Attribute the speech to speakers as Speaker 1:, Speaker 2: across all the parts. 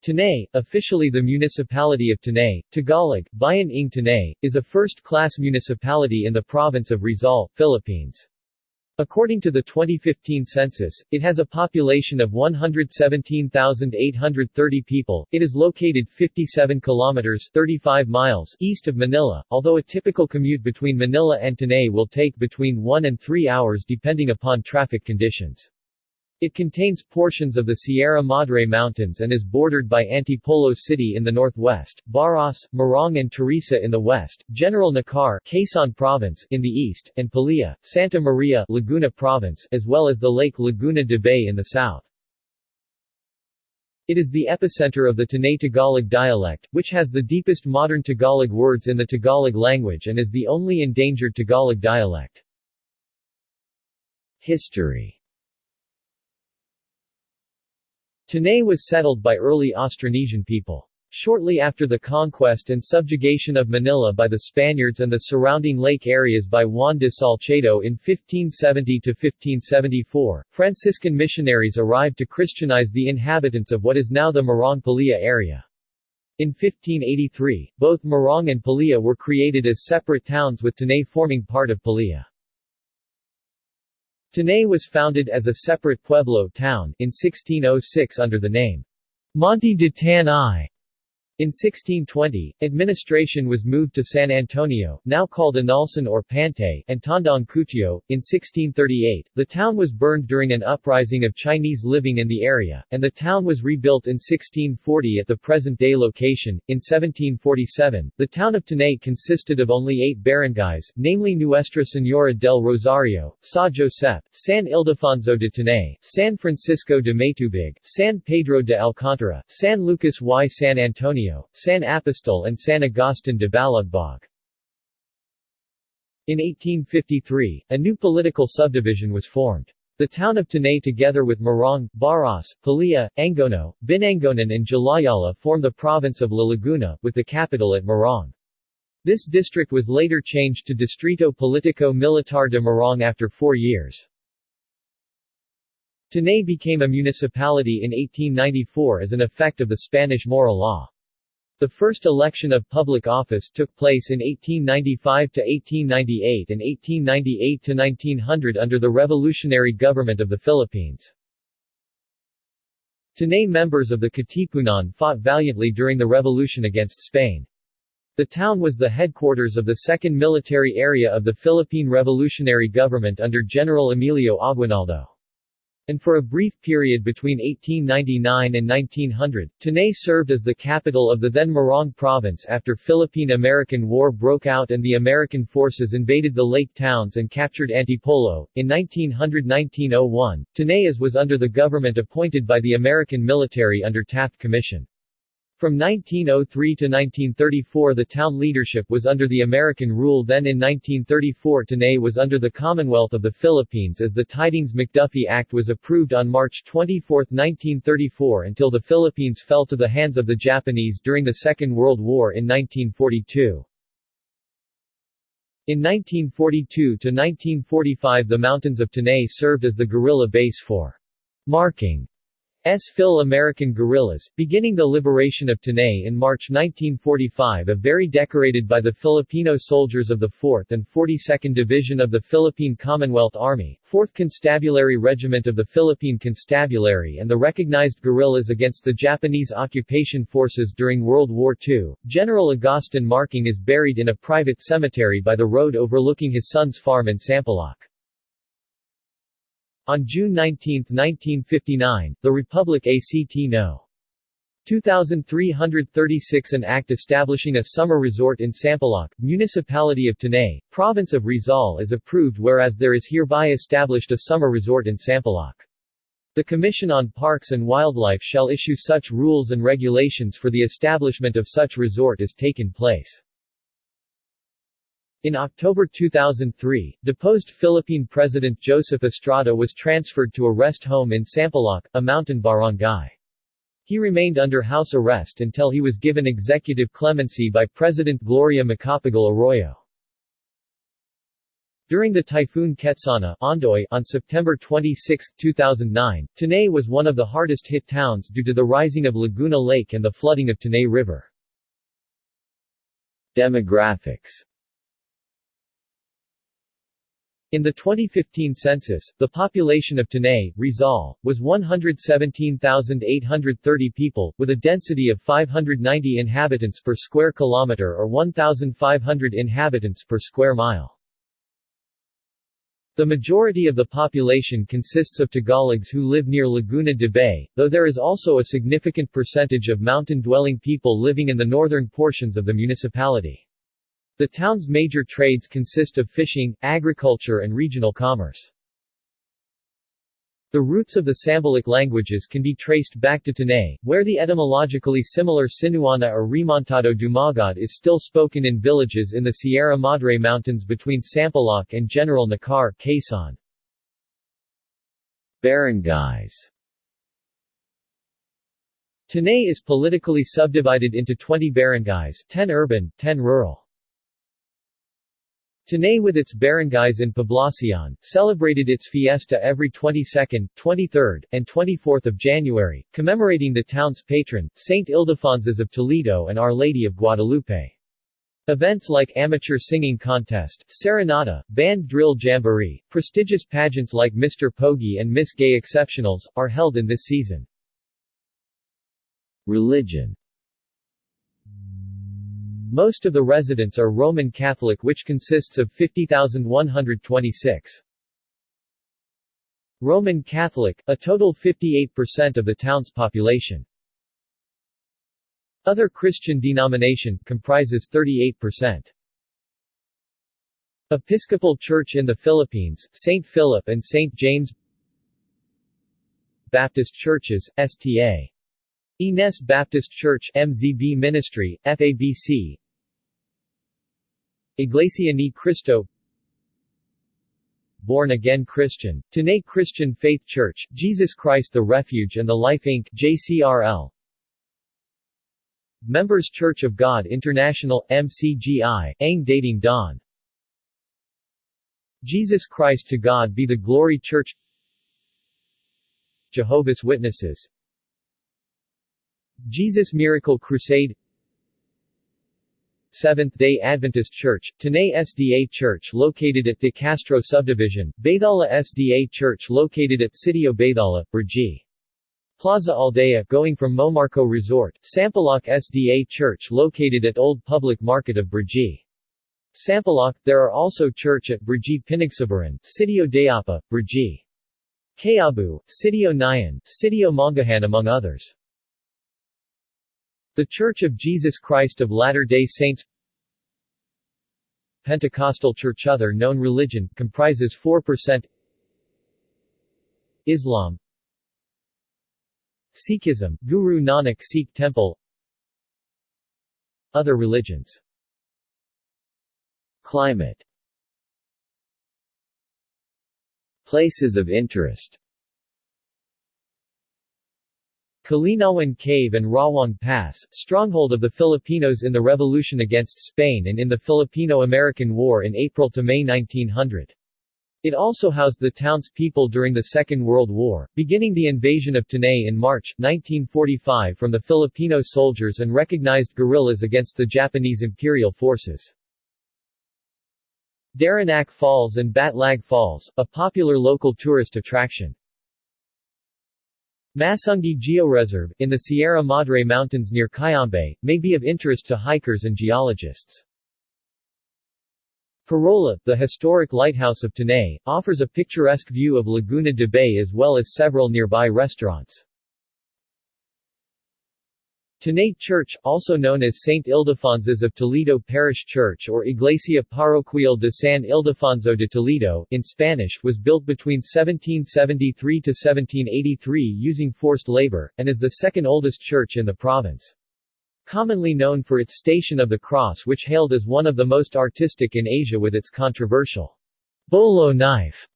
Speaker 1: Tanay, officially the municipality of Tanay, Tagalog, Bayan ng Tanay, is a first-class municipality in the province of Rizal, Philippines. According to the 2015 census, it has a population of 117,830 people. It is located 57 kilometers 35 miles east of Manila, although a typical commute between Manila and Tanay will take between 1 and 3 hours depending upon traffic conditions. It contains portions of the Sierra Madre Mountains and is bordered by Antipolo City in the northwest, Baras, Morong and Teresa in the west, General Nakar Quezon Province in the east, and Palia, Santa Maria Laguna Province as well as the Lake Laguna de Bay in the south. It is the epicenter of the Tanay Tagalog dialect, which has the deepest modern Tagalog words in the Tagalog language and is the only endangered Tagalog dialect. History Tanay was settled by early Austronesian people. Shortly after the conquest and subjugation of Manila by the Spaniards and the surrounding lake areas by Juan de Salcedo in 1570–1574, Franciscan missionaries arrived to Christianize the inhabitants of what is now the Morong-Pililla area. In 1583, both Morong and Pililla were created as separate towns with Tanay forming part of Pililla. Tanay was founded as a separate pueblo town in 1606 under the name Monte de Tanay. In 1620, administration was moved to San Antonio, now called Analsan or Pantay, and Tandang Cutio. In 1638, the town was burned during an uprising of Chinese living in the area, and the town was rebuilt in 1640 at the present-day location. In 1747, the town of Tanay consisted of only eight barangays, namely Nuestra Señora del Rosario, Sa Josep, San Ildefonso de Tanay, San Francisco de Matubig, San Pedro de Alcantara, San Lucas y San Antonio, San Apostol and San Agustin de Balagbog. In 1853, a new political subdivision was formed. The town of Tanay together with Morong, Baras, Pililla, Angono, Binangonan and Jalajala form the province of La Laguna, with the capital at Morong. This district was later changed to Distrito Politico Militar de Morong after four years. Tanay became a municipality in 1894 as an effect of the Spanish Maura Law. The first election of public office took place in 1895 to 1898 and 1898 to 1900 under the revolutionary government of the Philippines. Tanay members of the Katipunan fought valiantly during the revolution against Spain. The town was the headquarters of the second military area of the Philippine Revolutionary Government under General Emilio Aguinaldo and for a brief period between 1899 and 1900, Tanay served as the capital of the then Morong province after Philippine-American War broke out and the American forces invaded the lake towns and captured Antipolo. In 1900-1901, Tanay was under the government appointed by the American military under Taft Commission. From 1903 to 1934 the town leadership was under the American rule then in 1934 Tanay was under the Commonwealth of the Philippines as the Tydings-McDuffie Act was approved on March 24, 1934 until the Philippines fell to the hands of the Japanese during the Second World War in 1942. In 1942 to 1945 the mountains of Tanay served as the guerrilla base for Marking S. Fil-American guerrillas, beginning the liberation of Tanay in March 1945 a very decorated by the Filipino soldiers of the 4th and 42nd Division of the Philippine Commonwealth Army, 4th Constabulary Regiment of the Philippine Constabulary and the recognized guerrillas against the Japanese occupation forces during World War II. General Agustin Marking is buried in a private cemetery by the road overlooking his son's farm in Sampaloc. On June 19, 1959, the Republic ACT No. 2336 an act establishing a summer resort in Sampaloc, Municipality of Tanay, Province of Rizal is approved whereas there is hereby established a summer resort in Sampaloc. The Commission on Parks and Wildlife shall issue such rules and regulations for the establishment of such resort as taken place. In October 2003, deposed Philippine President Joseph Estrada was transferred to a rest home in Sampaloc, a mountain barangay. He remained under house arrest until he was given executive clemency by President Gloria Macapagal Arroyo. During the Typhoon Ketsana Ondoy on September 26, 2009, Tanay was one of the hardest hit towns due to the rising of Laguna Lake and the flooding of Tanay River. Demographics in the 2015 census, the population of Tanay, Rizal, was 117,830 people, with a density of 590 inhabitants per square kilometer or 1,500 inhabitants per square mile. The majority of the population consists of Tagalogs who live near Laguna de Bay, though there is also a significant percentage of mountain-dwelling people living in the northern portions of the municipality. The town's major trades consist of fishing, agriculture and regional commerce. The roots of the Sambalic languages can be traced back to Tanay, where the etymologically similar Sinauna or Remontado Dumagat is still spoken in villages in the Sierra Madre Mountains between Sampaloc and General Nakar, Quezon. Barangays Tanay is politically subdivided into 20 barangays 10 urban, 10 rural. Tanay with its barangays in Poblacion, celebrated its fiesta every 22nd, 23rd, and 24th of January, commemorating the town's patron, Saint Ildefonsus of Toledo and Our Lady of Guadalupe. Events like amateur singing contest, serenata, band drill jamboree, prestigious pageants like Mr. Pogi and Miss Gay Exceptionals, are held in this season. Religion most of the residents are Roman Catholic which consists of 50,126. Roman Catholic, a total 58% of the town's population. Other Christian denomination, comprises 38%. Episcopal Church in the Philippines, St. Philip and St. James Baptist Churches, STA Ines Baptist Church MZB Ministry, FABC Iglesia Ni Cristo. Born Again Christian, Tanay Christian Faith Church, Jesus Christ the Refuge and the Life Inc. JCRL Members Church of God International, MCGI, Ang Dating Daan Jesus Christ to God be the Glory Church. Jehovah's Witnesses. Jesus Miracle Crusade Seventh-day Adventist Church, Tanay SDA Church located at De Castro Subdivision, Baythala SDA Church located at Sitio Baythala, Brgy. Plaza Aldea going from Momarco Resort, Sampaloc SDA Church located at Old Public Market of Brgy. Sampaloc, there are also church at Brgy Pinagsabaran, Sitio Dayapa, Brgy. Kayabu, Sitio Nayan, Sitio Mangahan among others. The Church of Jesus Christ of Latter-day Saints Pentecostal Church Other known religion, comprises 4% Islam Sikhism, Guru Nanak Sikh Temple Other religions Climate Places of interest Kalinawan Cave and Rawang Pass, stronghold of the Filipinos in the revolution against Spain and in the Filipino-American War in April to May 1900. It also housed the town's people during the Second World War, beginning the invasion of Tanay in March, 1945 from the Filipino soldiers and recognized guerrillas against the Japanese imperial forces. Daranac Falls and Batlag Falls, a popular local tourist attraction. Masungi Georeserve, in the Sierra Madre Mountains near Cayambe, may be of interest to hikers and geologists. Parola, the historic lighthouse of Tanay, offers a picturesque view of Laguna de Bay as well as several nearby restaurants. Tanay Church, also known as Saint Ildefonsus of Toledo Parish Church or Iglesia Parroquial de San Ildefonso de Toledo, in Spanish, was built between 1773 to 1783 using forced labor, and is the second oldest church in the province. Commonly known for its Station of the Cross which hailed as one of the most artistic in Asia with its controversial bolo knife,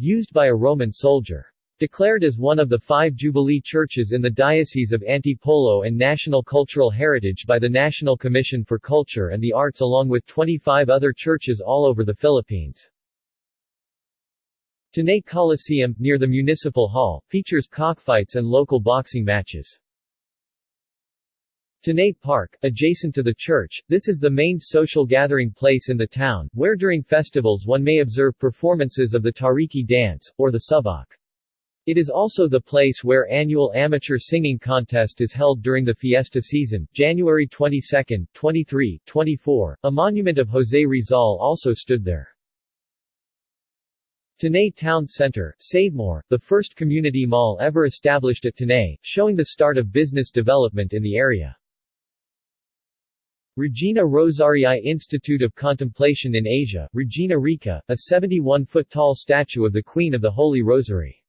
Speaker 1: used by a Roman soldier. Declared as one of the five Jubilee churches in the Diocese of Antipolo and National Cultural Heritage by the National Commission for Culture and the Arts along with 25 other churches all over the Philippines. Tanay Coliseum, near the Municipal Hall, features cockfights and local boxing matches. Tanay Park, adjacent to the church, this is the main social gathering place in the town, where during festivals one may observe performances of the Tariki dance, or the Subak. It is also the place where annual amateur singing contest is held during the fiesta season, January 22, 23, 24. A monument of José Rizal also stood there. Tanay Town Center, Savemore, the first community mall ever established at Tanay, showing the start of business development in the area. Regina Rosarii Institute of Contemplation in Asia, Regina Rica, a 71-foot-tall statue of the Queen of the Holy Rosary.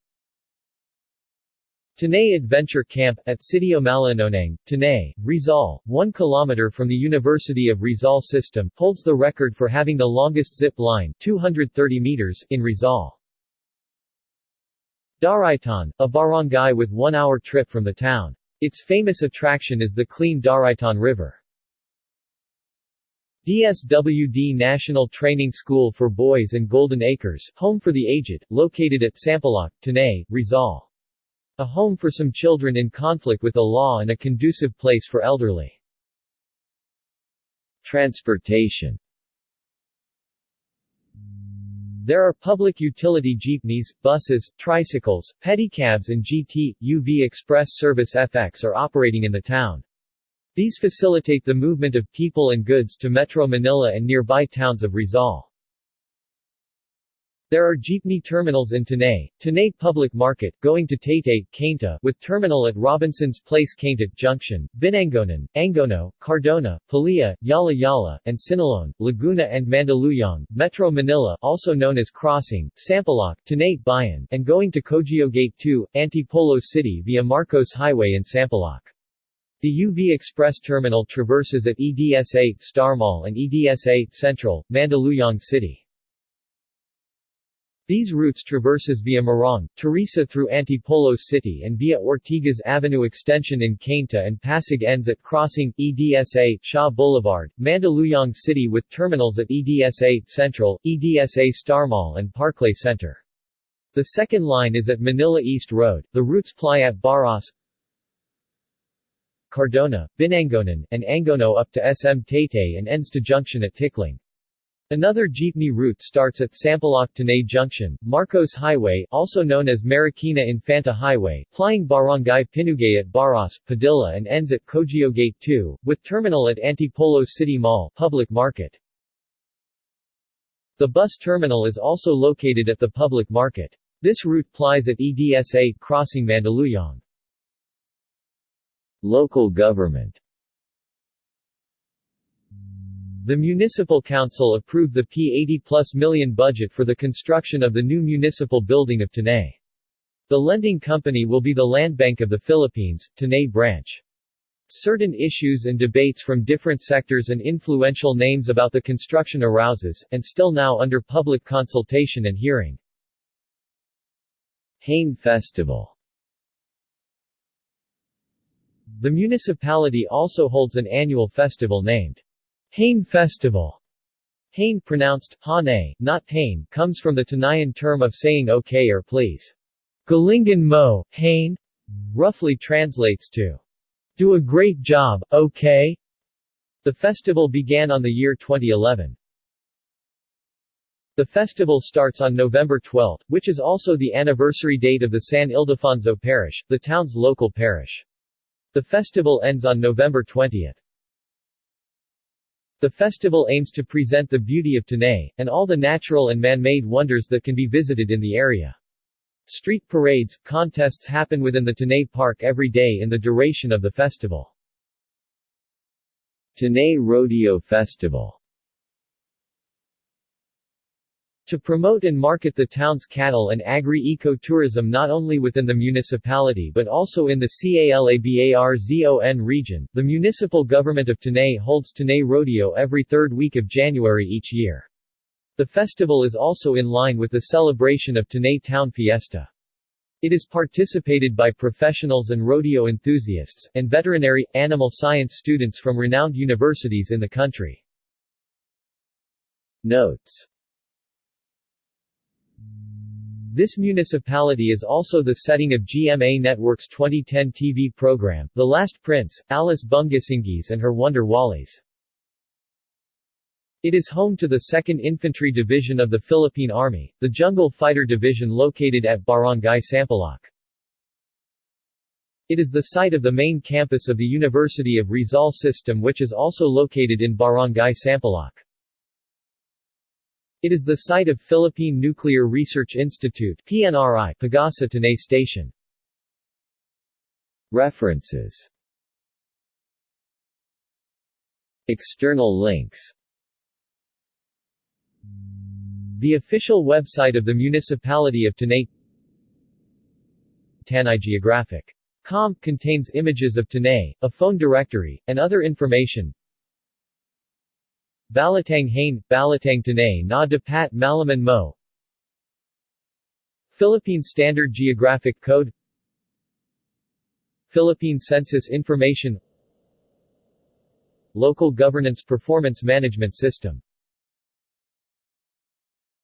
Speaker 1: Tanay Adventure Camp, at Sitio Malinonang, Tanay, Rizal, 1 km from the University of Rizal System, holds the record for having the longest zip line 230 meters, in Rizal. Daraitan, a barangay with one-hour trip from the town. Its famous attraction is the clean Daraitan River. DSWD National Training School for Boys and Golden Acres, home for the aged, located at Sampaloc, Tanay, Rizal. A home for some children in conflict with the law and a conducive place for elderly. Transportation There are public utility jeepneys, buses, tricycles, pedicabs and GT, UV Express Service FX are operating in the town. These facilitate the movement of people and goods to Metro Manila and nearby towns of Rizal. There are jeepney terminals in Tanay, Tanay Public Market, going to Taytay, Cainta, with terminal at Robinson's Place Cainta Junction, Binangonan, Angono, Cardona, Pililla, Yala Yala, and Siniloan, Laguna and Mandaluyong, Metro Manila also known as Crossing, Sampaloc, Tanay Bayan, and going to Cogeo Gate 2, Antipolo City via Marcos Highway in Sampaloc. The UV Express Terminal traverses at EDSA Star Mall and EDSA Central, Mandaluyong City. These routes traverses via Morong, Teresa through Antipolo City and via Ortigas Avenue Extension in Cainta and Pasig ends at Crossing, EDSA, Shaw Boulevard, Mandaluyong City with terminals at EDSA Central, EDSA Star Mall and Parklay Center. The second line is at Manila East Road, the routes ply at Baras, Cardona, Binangonan, and Angono up to SM Taytay and ends to junction at Tikling. Another jeepney route starts at Sampaloc Tanay Junction, Marcos Highway also known as Marikina Infanta Highway, plying Barangay Pinugay at Baras, Padilla and ends at Cogeo Gate 2, with terminal at Antipolo City Mall public market. The bus terminal is also located at the public market. This route plies at EDSA crossing Mandaluyong. Local government The Municipal Council approved the P80 plus million budget for the construction of the new municipal building of Tanay. The lending company will be the Land Bank of the Philippines, Tanay branch. Certain issues and debates from different sectors and influential names about the construction arouses, and still now under public consultation and hearing. Hain Festival the municipality also holds an annual festival named Hain Festival. Hain pronounced Hane, not Hain, comes from the Tanayan term of saying okay or please. Galingan mo, Hain, roughly translates to do a great job, okay? The festival began on the year 2011. The festival starts on November 12, which is also the anniversary date of the San Ildefonso Parish, the town's local parish. The festival ends on November 20. The festival aims to present the beauty of Tanay, and all the natural and man-made wonders that can be visited in the area. Street parades, contests happen within the Tanay Park every day in the duration of the festival. Tanay Rodeo Festival to promote and market the town's cattle and agri-eco-tourism not only within the municipality but also in the CALABARZON region, the municipal government of Tanay holds Tanay Rodeo every third week of January each year. The festival is also in line with the celebration of Tanay Town Fiesta. It is participated by professionals and rodeo enthusiasts, and veterinary, animal science students from renowned universities in the country. Notes This municipality is also the setting of GMA Network's 2010 TV program, The Last Prince, Alice Bungisngis and her Wonder Walis. It is home to the 2nd Infantry Division of the Philippine Army, the Jungle Fighter Division located at Barangay Sampaloc. It is the site of the main campus of the University of Rizal System which is also located in Barangay Sampaloc. It is the site of Philippine Nuclear Research Institute PNRI Pagasa Station. References External links The official website of the Municipality of Tanay Tanay Geographic. Com contains images of Tanay, a phone directory, and other information Balatang Hain, Balatang Tanay na Dapat Malaman Mo. Philippine Standard Geographic Code. Philippine Census Information. Local Governance Performance Management System